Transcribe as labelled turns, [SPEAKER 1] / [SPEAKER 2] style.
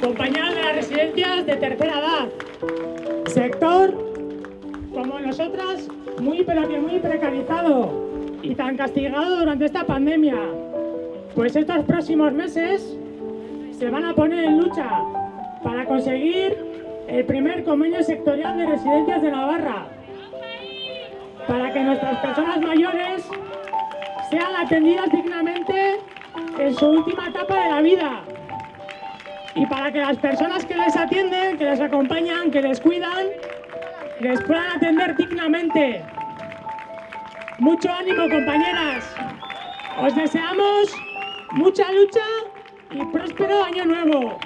[SPEAKER 1] compañeras de las residencias de tercera edad, sector, como nosotras, muy pero que muy precarizado y tan castigado durante esta pandemia. Pues estos próximos meses se van a poner en lucha para conseguir el primer convenio sectorial de residencias de Navarra, para que nuestras personas mayores sean atendidas dignamente en su última etapa de la vida y para que las personas que les atienden, que les acompañan, que les cuidan, les puedan atender dignamente. Mucho ánimo, compañeras. Os deseamos mucha lucha y próspero año nuevo.